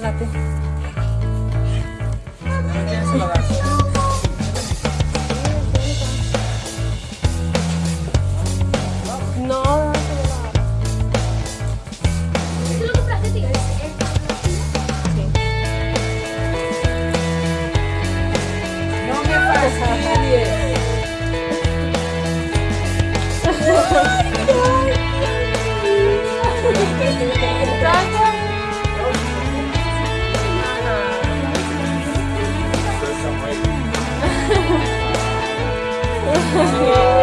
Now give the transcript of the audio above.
No. No me fastidies. Yeah.